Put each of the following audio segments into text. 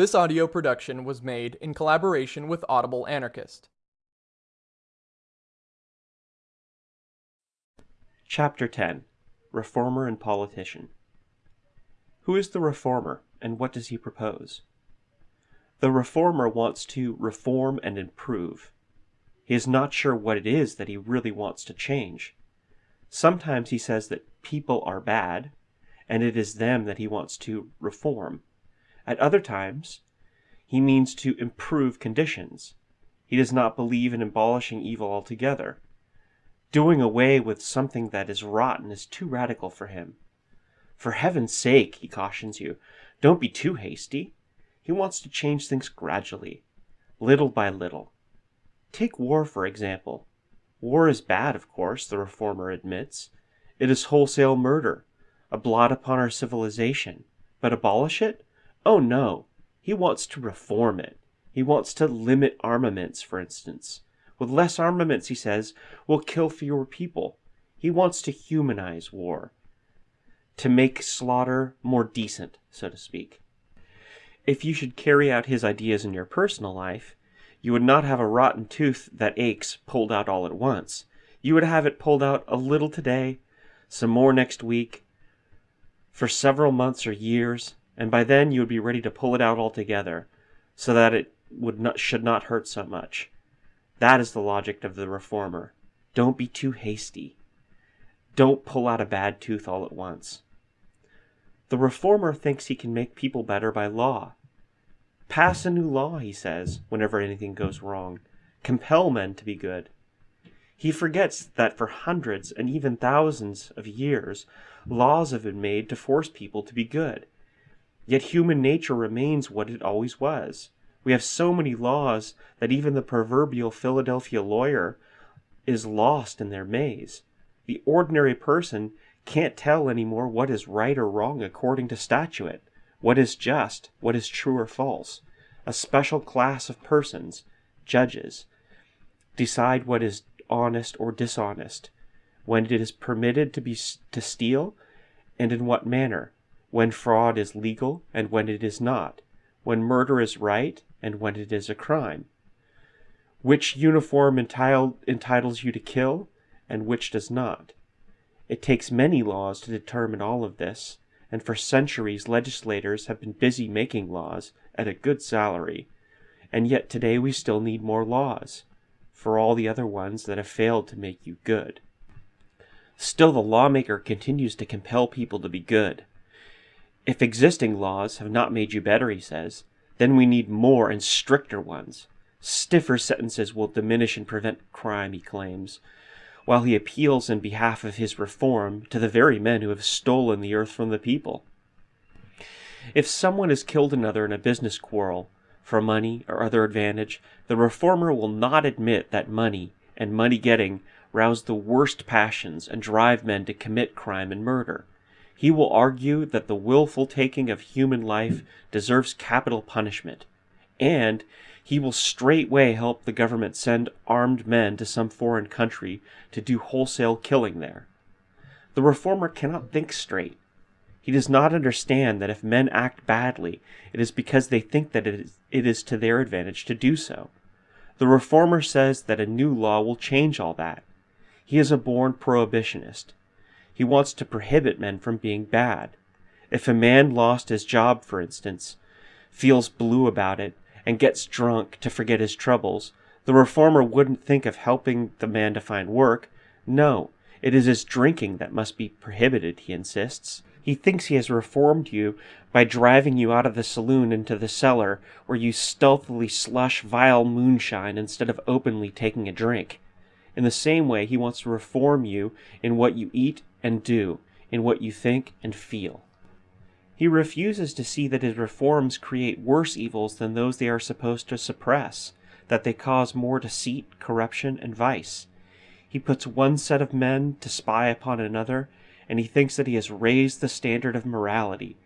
This audio production was made in collaboration with Audible Anarchist. Chapter 10 Reformer and Politician Who is the reformer, and what does he propose? The reformer wants to reform and improve. He is not sure what it is that he really wants to change. Sometimes he says that people are bad, and it is them that he wants to reform. At other times, he means to improve conditions. He does not believe in abolishing evil altogether. Doing away with something that is rotten is too radical for him. For heaven's sake, he cautions you, don't be too hasty. He wants to change things gradually, little by little. Take war, for example. War is bad, of course, the reformer admits. It is wholesale murder, a blot upon our civilization. But abolish it? Oh no, he wants to reform it. He wants to limit armaments, for instance. With less armaments, he says, we'll kill fewer people. He wants to humanize war, to make slaughter more decent, so to speak. If you should carry out his ideas in your personal life, you would not have a rotten tooth that aches pulled out all at once. You would have it pulled out a little today, some more next week, for several months or years, and by then you would be ready to pull it out altogether, so that it would not, should not hurt so much. That is the logic of the reformer. Don't be too hasty. Don't pull out a bad tooth all at once. The reformer thinks he can make people better by law. Pass a new law, he says, whenever anything goes wrong. Compel men to be good. He forgets that for hundreds and even thousands of years, laws have been made to force people to be good. Yet human nature remains what it always was. We have so many laws that even the proverbial Philadelphia lawyer is lost in their maze. The ordinary person can't tell anymore what is right or wrong according to statute, what is just, what is true or false. A special class of persons, judges, decide what is honest or dishonest, when it is permitted to be to steal, and in what manner, when fraud is legal and when it is not, when murder is right and when it is a crime, which uniform entitle, entitles you to kill and which does not. It takes many laws to determine all of this, and for centuries legislators have been busy making laws at a good salary, and yet today we still need more laws, for all the other ones that have failed to make you good. Still the lawmaker continues to compel people to be good, if existing laws have not made you better, he says, then we need more and stricter ones. Stiffer sentences will diminish and prevent crime, he claims, while he appeals in behalf of his reform to the very men who have stolen the earth from the people. If someone has killed another in a business quarrel, for money or other advantage, the reformer will not admit that money and money getting rouse the worst passions and drive men to commit crime and murder. He will argue that the willful taking of human life deserves capital punishment, and he will straightway help the government send armed men to some foreign country to do wholesale killing there. The reformer cannot think straight. He does not understand that if men act badly, it is because they think that it is, it is to their advantage to do so. The reformer says that a new law will change all that. He is a born prohibitionist. He wants to prohibit men from being bad. If a man lost his job, for instance, feels blue about it, and gets drunk to forget his troubles, the reformer wouldn't think of helping the man to find work. No, it is his drinking that must be prohibited, he insists. He thinks he has reformed you by driving you out of the saloon into the cellar, where you stealthily slush vile moonshine instead of openly taking a drink. In the same way, he wants to reform you in what you eat and do, in what you think and feel. He refuses to see that his reforms create worse evils than those they are supposed to suppress, that they cause more deceit, corruption, and vice. He puts one set of men to spy upon another, and he thinks that he has raised the standard of morality.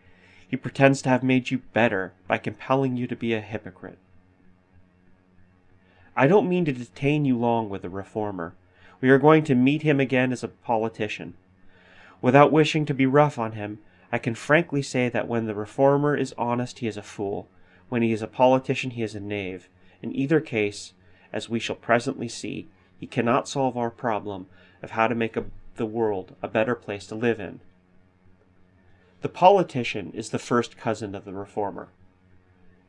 He pretends to have made you better by compelling you to be a hypocrite. I don't mean to detain you long with the reformer. We are going to meet him again as a politician. Without wishing to be rough on him, I can frankly say that when the reformer is honest he is a fool. When he is a politician, he is a knave. In either case, as we shall presently see, he cannot solve our problem of how to make a, the world a better place to live in. The politician is the first cousin of the reformer.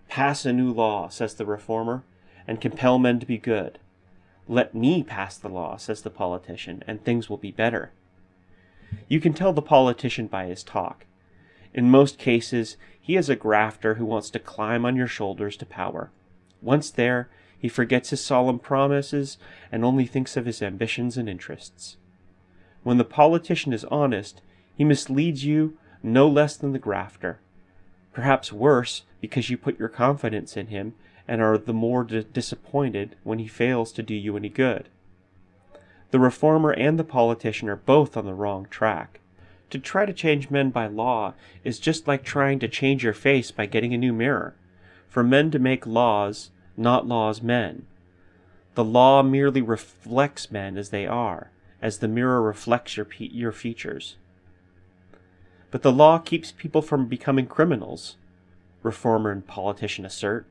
Pass a new law, says the reformer, and compel men to be good. Let me pass the law, says the politician, and things will be better. You can tell the politician by his talk. In most cases, he is a grafter who wants to climb on your shoulders to power. Once there, he forgets his solemn promises and only thinks of his ambitions and interests. When the politician is honest, he misleads you no less than the grafter. Perhaps worse, because you put your confidence in him and are the more disappointed when he fails to do you any good. The reformer and the politician are both on the wrong track. To try to change men by law is just like trying to change your face by getting a new mirror. For men to make laws, not laws men. The law merely reflects men as they are, as the mirror reflects your, your features. But the law keeps people from becoming criminals, reformer and politician assert.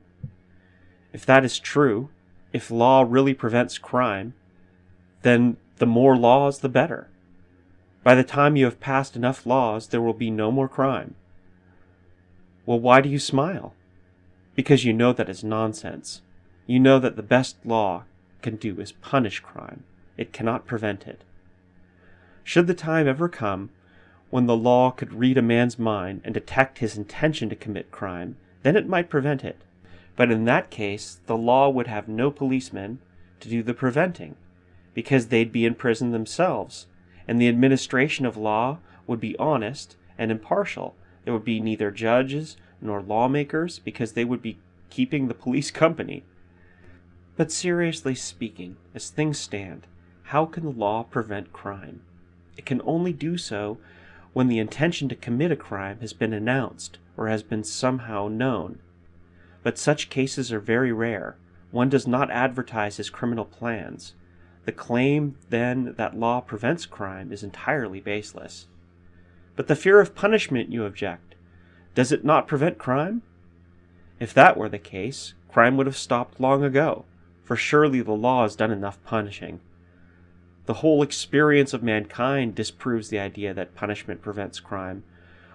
If that is true, if law really prevents crime, then the more laws the better. By the time you have passed enough laws, there will be no more crime. Well, why do you smile? Because you know that is nonsense. You know that the best law can do is punish crime. It cannot prevent it. Should the time ever come when the law could read a man's mind and detect his intention to commit crime, then it might prevent it. But in that case, the law would have no policemen to do the preventing, because they'd be in prison themselves, and the administration of law would be honest and impartial. There would be neither judges nor lawmakers, because they would be keeping the police company. But seriously speaking, as things stand, how can the law prevent crime? It can only do so when the intention to commit a crime has been announced or has been somehow known but such cases are very rare. One does not advertise his criminal plans. The claim, then, that law prevents crime is entirely baseless. But the fear of punishment, you object. Does it not prevent crime? If that were the case, crime would have stopped long ago, for surely the law has done enough punishing. The whole experience of mankind disproves the idea that punishment prevents crime,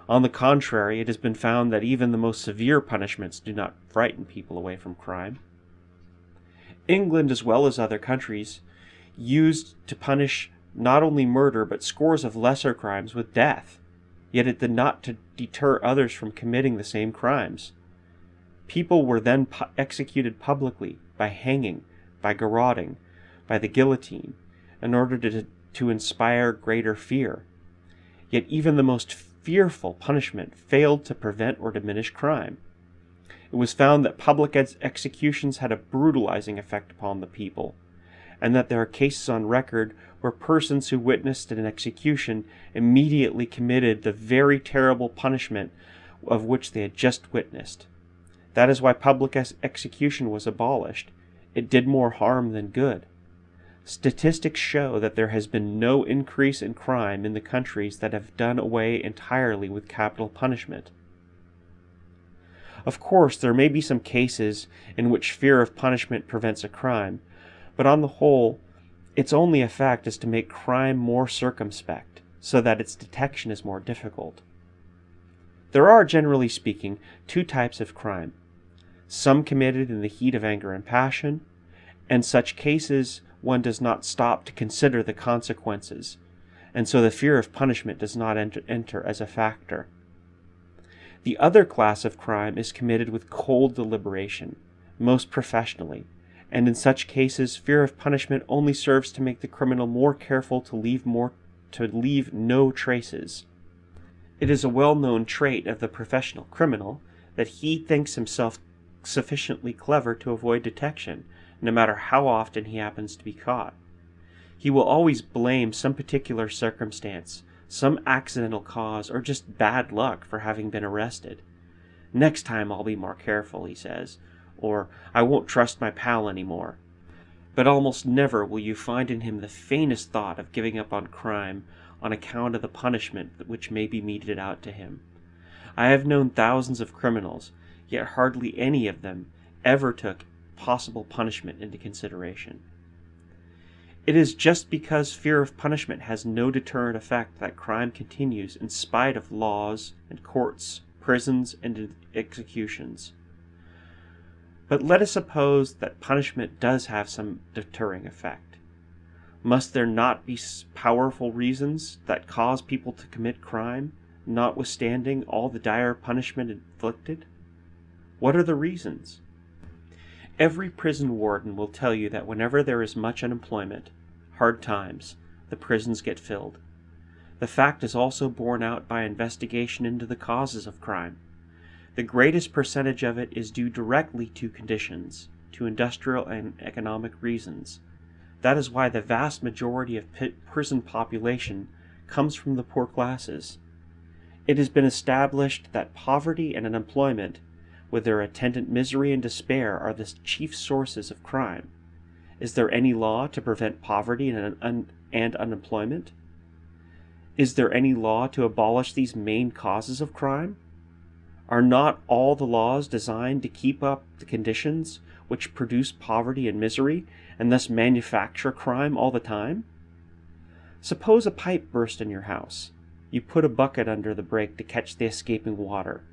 on the contrary, it has been found that even the most severe punishments do not frighten people away from crime. England, as well as other countries, used to punish not only murder but scores of lesser crimes with death, yet it did not to deter others from committing the same crimes. People were then pu executed publicly by hanging, by garroting, by the guillotine, in order to, to inspire greater fear. Yet even the most fearful punishment failed to prevent or diminish crime. It was found that public ex executions had a brutalizing effect upon the people, and that there are cases on record where persons who witnessed an execution immediately committed the very terrible punishment of which they had just witnessed. That is why public execution was abolished. It did more harm than good. Statistics show that there has been no increase in crime in the countries that have done away entirely with capital punishment. Of course, there may be some cases in which fear of punishment prevents a crime, but on the whole, its only effect is to make crime more circumspect, so that its detection is more difficult. There are, generally speaking, two types of crime some committed in the heat of anger and passion, and such cases one does not stop to consider the consequences, and so the fear of punishment does not enter, enter, as a factor. The other class of crime is committed with cold deliberation, most professionally, and in such cases fear of punishment only serves to make the criminal more careful to leave more to leave no traces. It is a well-known trait of the professional criminal that he thinks himself sufficiently clever to avoid detection, no matter how often he happens to be caught. He will always blame some particular circumstance, some accidental cause, or just bad luck for having been arrested. Next time I'll be more careful, he says, or I won't trust my pal anymore. But almost never will you find in him the faintest thought of giving up on crime on account of the punishment which may be meted out to him. I have known thousands of criminals, yet hardly any of them ever took possible punishment into consideration. It is just because fear of punishment has no deterrent effect that crime continues in spite of laws and courts, prisons, and executions. But let us suppose that punishment does have some deterring effect. Must there not be powerful reasons that cause people to commit crime, notwithstanding all the dire punishment inflicted? What are the reasons? Every prison warden will tell you that whenever there is much unemployment, hard times, the prisons get filled. The fact is also borne out by investigation into the causes of crime. The greatest percentage of it is due directly to conditions, to industrial and economic reasons. That is why the vast majority of prison population comes from the poor classes. It has been established that poverty and unemployment, with their attendant misery and despair, are the chief sources of crime. Is there any law to prevent poverty and, un and unemployment? Is there any law to abolish these main causes of crime? Are not all the laws designed to keep up the conditions which produce poverty and misery, and thus manufacture crime all the time? Suppose a pipe burst in your house. You put a bucket under the break to catch the escaping water.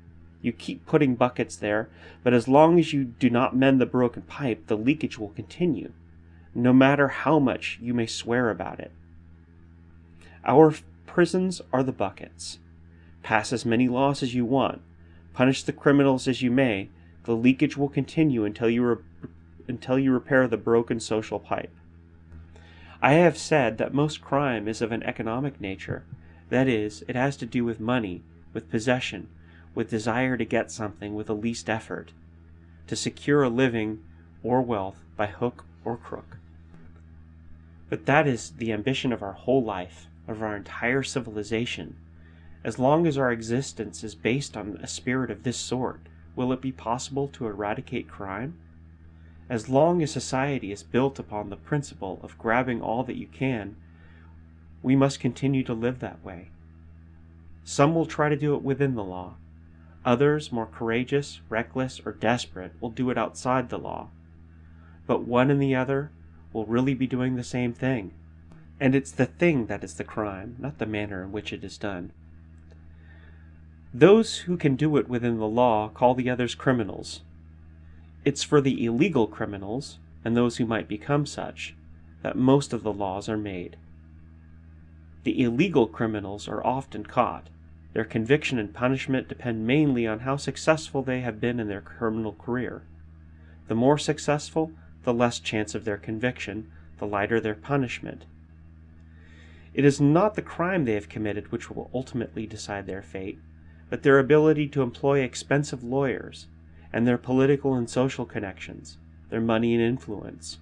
You keep putting buckets there, but as long as you do not mend the broken pipe, the leakage will continue, no matter how much you may swear about it. Our prisons are the buckets. Pass as many laws as you want, Punish the criminals as you may, the leakage will continue until you, until you repair the broken social pipe. I have said that most crime is of an economic nature. That is, it has to do with money, with possession, with desire to get something with the least effort, to secure a living or wealth by hook or crook. But that is the ambition of our whole life, of our entire civilization. As long as our existence is based on a spirit of this sort, will it be possible to eradicate crime? As long as society is built upon the principle of grabbing all that you can, we must continue to live that way. Some will try to do it within the law. Others, more courageous, reckless, or desperate, will do it outside the law. But one and the other will really be doing the same thing. And it's the thing that is the crime, not the manner in which it is done. Those who can do it within the law call the others criminals. It's for the illegal criminals, and those who might become such, that most of the laws are made. The illegal criminals are often caught. Their conviction and punishment depend mainly on how successful they have been in their criminal career. The more successful, the less chance of their conviction, the lighter their punishment. It is not the crime they have committed which will ultimately decide their fate, but their ability to employ expensive lawyers, and their political and social connections, their money and influence.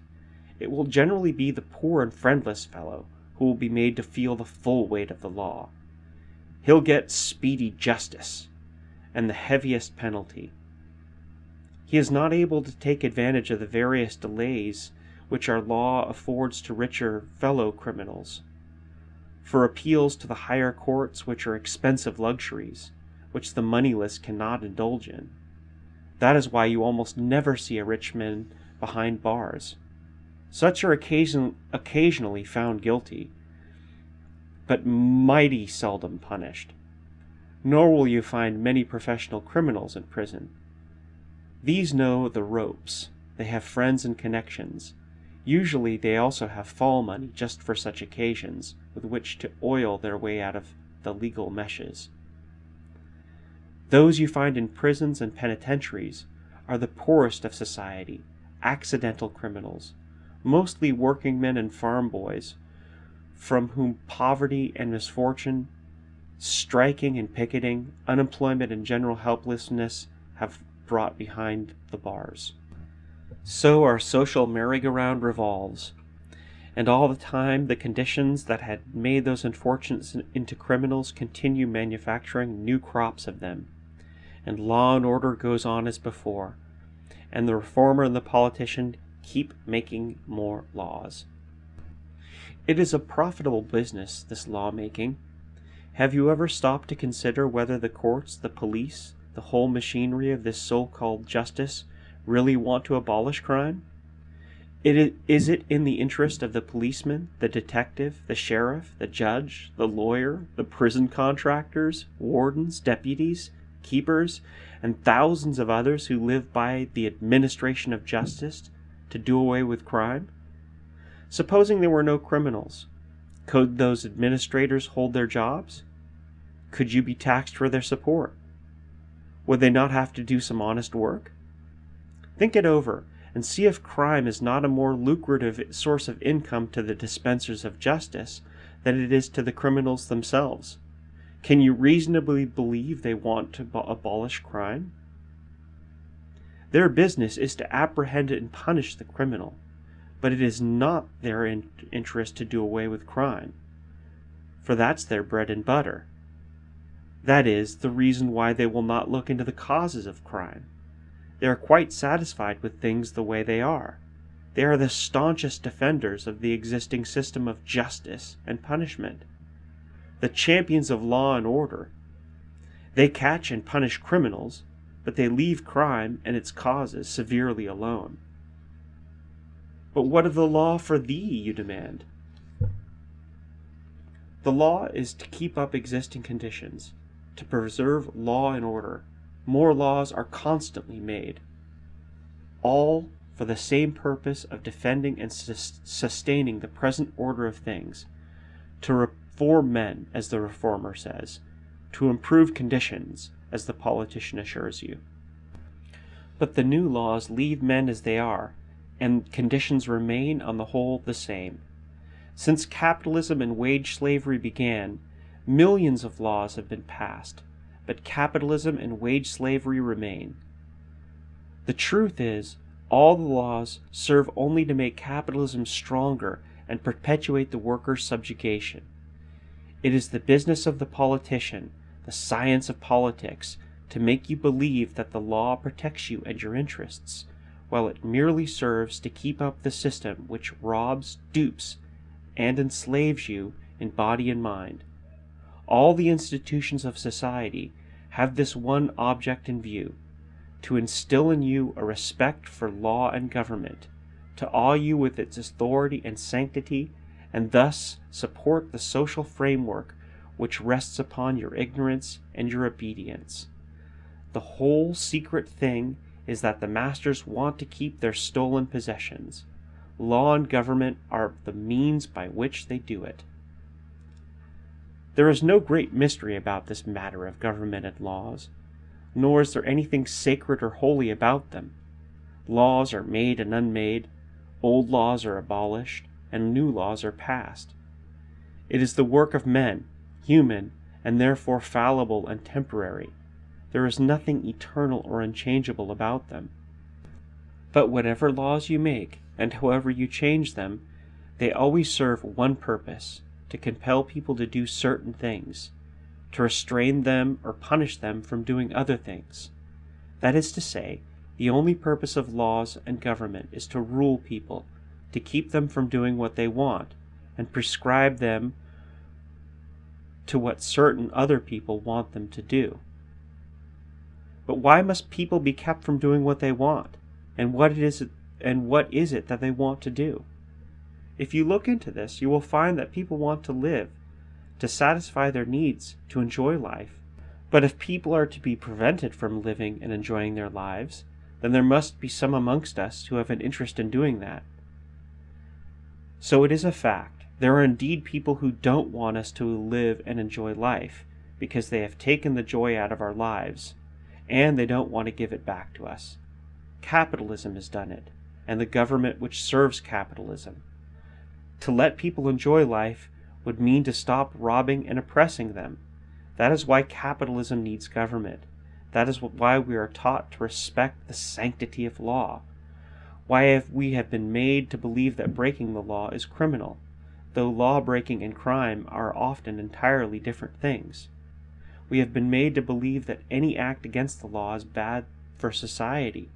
It will generally be the poor and friendless fellow who will be made to feel the full weight of the law. He'll get speedy justice, and the heaviest penalty. He is not able to take advantage of the various delays which our law affords to richer fellow criminals, for appeals to the higher courts which are expensive luxuries, which the moneyless cannot indulge in. That is why you almost never see a rich man behind bars. Such are occasion occasionally found guilty, but mighty seldom punished. Nor will you find many professional criminals in prison. These know the ropes. They have friends and connections. Usually they also have fall money just for such occasions, with which to oil their way out of the legal meshes. Those you find in prisons and penitentiaries are the poorest of society, accidental criminals, mostly working men and farm boys, from whom poverty and misfortune, striking and picketing, unemployment and general helplessness have brought behind the bars. So our social merry-go-round revolves, and all the time the conditions that had made those unfortunates into criminals continue manufacturing new crops of them and law and order goes on as before, and the reformer and the politician keep making more laws. It is a profitable business, this lawmaking. Have you ever stopped to consider whether the courts, the police, the whole machinery of this so called justice, really want to abolish crime? It is it in the interest of the policeman, the detective, the sheriff, the judge, the lawyer, the prison contractors, wardens, deputies, keepers, and thousands of others who live by the administration of justice to do away with crime? Supposing there were no criminals, could those administrators hold their jobs? Could you be taxed for their support? Would they not have to do some honest work? Think it over and see if crime is not a more lucrative source of income to the dispensers of justice than it is to the criminals themselves. Can you reasonably believe they want to abolish crime? Their business is to apprehend and punish the criminal, but it is not their in interest to do away with crime, for that's their bread and butter. That is the reason why they will not look into the causes of crime. They are quite satisfied with things the way they are. They are the staunchest defenders of the existing system of justice and punishment, the champions of law and order. They catch and punish criminals, but they leave crime and its causes severely alone. But what of the law for thee, you demand? The law is to keep up existing conditions, to preserve law and order, more laws are constantly made, all for the same purpose of defending and sus sustaining the present order of things, to reform men, as the reformer says, to improve conditions, as the politician assures you. But the new laws leave men as they are, and conditions remain on the whole the same. Since capitalism and wage slavery began, millions of laws have been passed, but capitalism and wage slavery remain. The truth is, all the laws serve only to make capitalism stronger and perpetuate the workers' subjugation. It is the business of the politician, the science of politics, to make you believe that the law protects you and your interests, while it merely serves to keep up the system which robs, dupes, and enslaves you in body and mind. All the institutions of society have this one object in view to instill in you a respect for law and government, to awe you with its authority and sanctity, and thus support the social framework which rests upon your ignorance and your obedience. The whole secret thing is that the masters want to keep their stolen possessions. Law and government are the means by which they do it. There is no great mystery about this matter of government and laws, nor is there anything sacred or holy about them. Laws are made and unmade, old laws are abolished, and new laws are passed. It is the work of men, human, and therefore fallible and temporary. There is nothing eternal or unchangeable about them. But whatever laws you make, and however you change them, they always serve one purpose, to compel people to do certain things, to restrain them or punish them from doing other things. That is to say, the only purpose of laws and government is to rule people, to keep them from doing what they want, and prescribe them to what certain other people want them to do. But why must people be kept from doing what they want? And what it is and what is it that they want to do? If you look into this, you will find that people want to live, to satisfy their needs, to enjoy life. But if people are to be prevented from living and enjoying their lives, then there must be some amongst us who have an interest in doing that. So it is a fact. There are indeed people who don't want us to live and enjoy life, because they have taken the joy out of our lives, and they don't want to give it back to us. Capitalism has done it, and the government which serves capitalism. To let people enjoy life would mean to stop robbing and oppressing them. That is why capitalism needs government. That is why we are taught to respect the sanctity of law. Why have we have been made to believe that breaking the law is criminal, though law breaking and crime are often entirely different things. We have been made to believe that any act against the law is bad for society,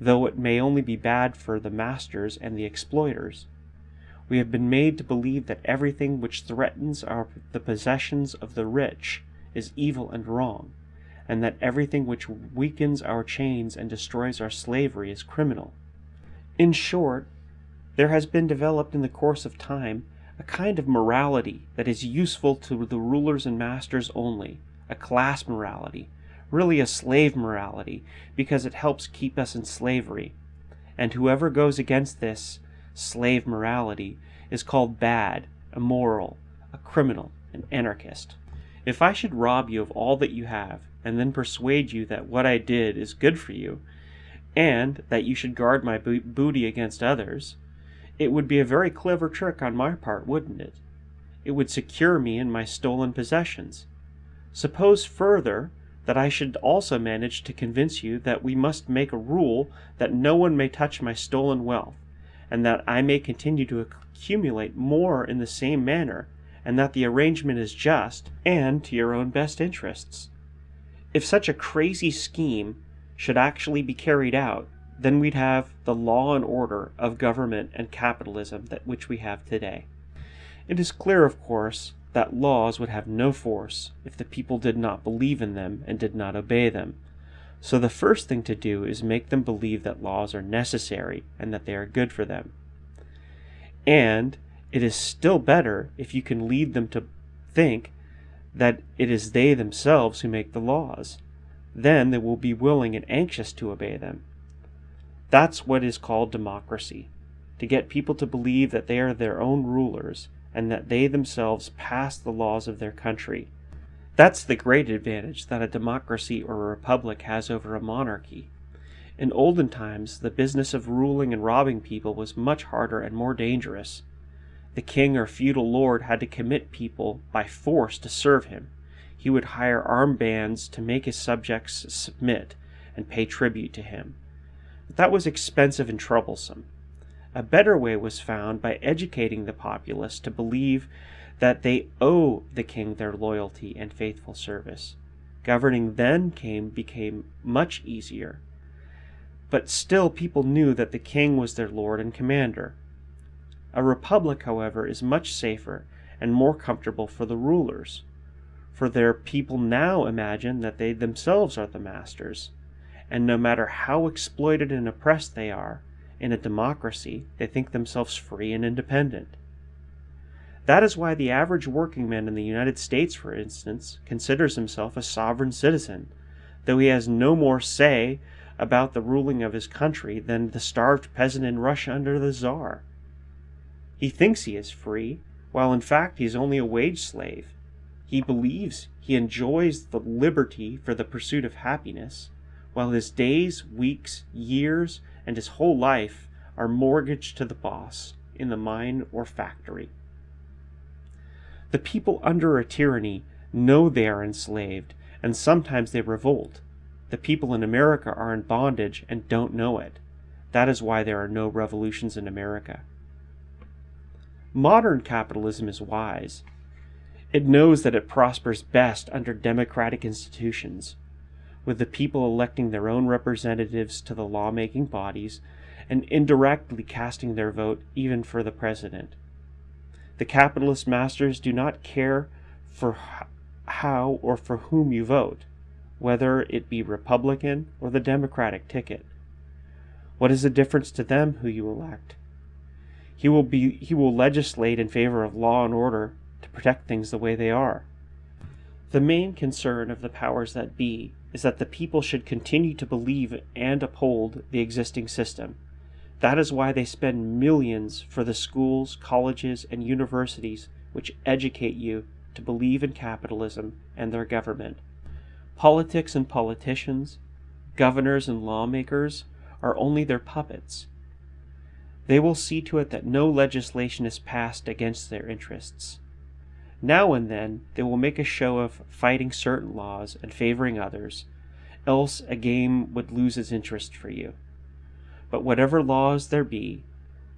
though it may only be bad for the masters and the exploiters. We have been made to believe that everything which threatens our, the possessions of the rich is evil and wrong, and that everything which weakens our chains and destroys our slavery is criminal. In short, there has been developed in the course of time a kind of morality that is useful to the rulers and masters only, a class morality, really a slave morality, because it helps keep us in slavery. And whoever goes against this slave morality is called bad, immoral, a criminal, an anarchist. If I should rob you of all that you have, and then persuade you that what I did is good for you, and that you should guard my bo- booty against others, it would be a very clever trick on my part, wouldn't it? It would secure me in my stolen possessions. Suppose further that I should also manage to convince you that we must make a rule that no one may touch my stolen wealth, and that I may continue to accumulate more in the same manner, and that the arrangement is just and to your own best interests. If such a crazy scheme should actually be carried out, then we'd have the law and order of government and capitalism that which we have today. It is clear, of course, that laws would have no force if the people did not believe in them and did not obey them. So the first thing to do is make them believe that laws are necessary and that they are good for them. And it is still better if you can lead them to think that it is they themselves who make the laws. Then they will be willing and anxious to obey them. That's what is called democracy to get people to believe that they are their own rulers and that they themselves pass the laws of their country. That's the great advantage that a democracy or a republic has over a monarchy. In olden times, the business of ruling and robbing people was much harder and more dangerous. The king or feudal lord had to commit people by force to serve him. He would hire armed bands to make his subjects submit and pay tribute to him. But that was expensive and troublesome. A better way was found by educating the populace to believe that they owe the king their loyalty and faithful service. Governing then came became much easier. But still people knew that the king was their lord and commander. A republic, however, is much safer and more comfortable for the rulers, for their people now imagine that they themselves are the masters, and no matter how exploited and oppressed they are, in a democracy, they think themselves free and independent. That is why the average working man in the United States, for instance, considers himself a sovereign citizen, though he has no more say about the ruling of his country than the starved peasant in Russia under the Czar. He thinks he is free, while in fact he is only a wage slave. He believes he enjoys the liberty for the pursuit of happiness, while his days, weeks, years, and his whole life are mortgaged to the boss in the mine or factory. The people under a tyranny know they are enslaved, and sometimes they revolt. The people in America are in bondage and don't know it. That is why there are no revolutions in America. Modern capitalism is wise. It knows that it prospers best under democratic institutions, with the people electing their own representatives to the lawmaking bodies and indirectly casting their vote even for the president. The capitalist masters do not care for how or for whom you vote, whether it be Republican or the Democratic ticket. What is the difference to them who you elect? He will be he will legislate in favor of law and order protect things the way they are. The main concern of the powers that be is that the people should continue to believe and uphold the existing system. That is why they spend millions for the schools, colleges, and universities which educate you to believe in capitalism and their government. Politics and politicians, governors and lawmakers are only their puppets. They will see to it that no legislation is passed against their interests. Now and then they will make a show of fighting certain laws and favoring others, else a game would lose its interest for you. But whatever laws there be,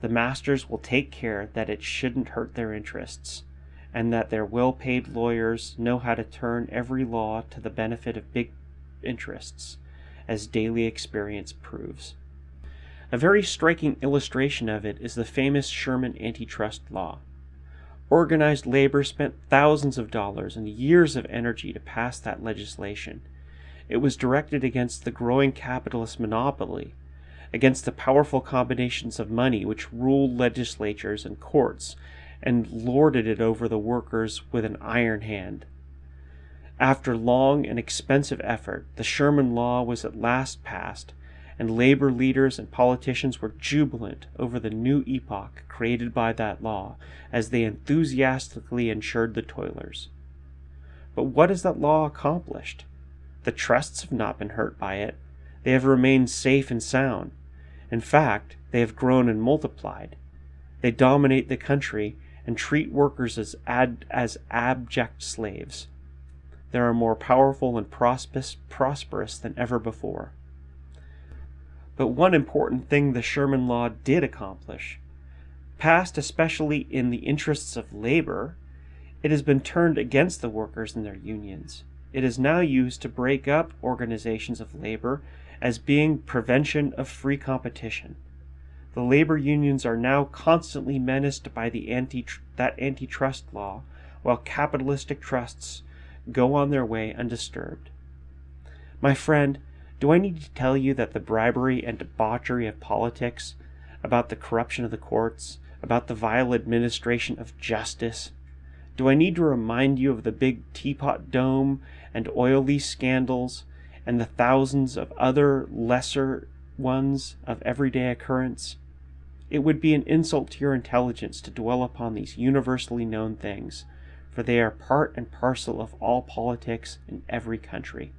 the masters will take care that it shouldn't hurt their interests, and that their well paid lawyers know how to turn every law to the benefit of big interests, as daily experience proves. A very striking illustration of it is the famous Sherman antitrust law. Organized labor spent thousands of dollars and years of energy to pass that legislation. It was directed against the growing capitalist monopoly, against the powerful combinations of money which ruled legislatures and courts and lorded it over the workers with an iron hand. After long and expensive effort, the Sherman Law was at last passed, and labor leaders and politicians were jubilant over the new epoch created by that law as they enthusiastically insured the toilers. But what has that law accomplished? The trusts have not been hurt by it. They have remained safe and sound. In fact, they have grown and multiplied. They dominate the country and treat workers as, ad, as abject slaves. They are more powerful and prosperous, prosperous than ever before. But one important thing the Sherman Law did accomplish, passed especially in the interests of labor, it has been turned against the workers and their unions. It is now used to break up organizations of labor as being prevention of free competition. The labor unions are now constantly menaced by the anti that antitrust law, while capitalistic trusts go on their way undisturbed. My friend, do I need to tell you that the bribery and debauchery of politics, about the corruption of the courts, about the vile administration of justice, do I need to remind you of the big teapot dome and oil lease scandals and the thousands of other lesser ones of everyday occurrence? It would be an insult to your intelligence to dwell upon these universally known things, for they are part and parcel of all politics in every country.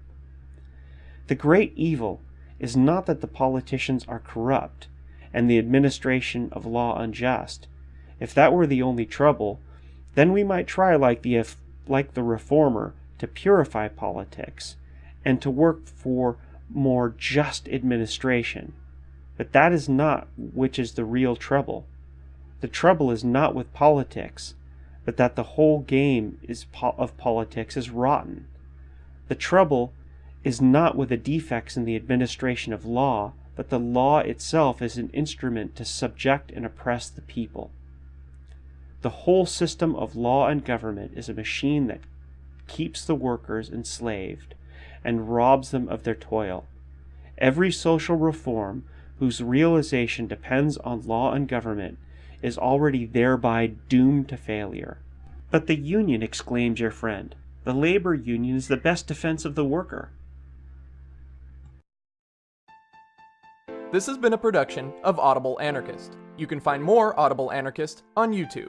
The great evil is not that the politicians are corrupt and the administration of law unjust. If that were the only trouble, then we might try like the like the reformer to purify politics and to work for more just administration. But that is not which is the real trouble. The trouble is not with politics, but that the whole game is po of politics is rotten. The trouble is not with the defects in the administration of law, but the law itself is an instrument to subject and oppress the people. The whole system of law and government is a machine that keeps the workers enslaved and robs them of their toil. Every social reform whose realization depends on law and government is already thereby doomed to failure. But the union, exclaims your friend. The labor union is the best defense of the worker. This has been a production of Audible Anarchist. You can find more Audible Anarchist on YouTube.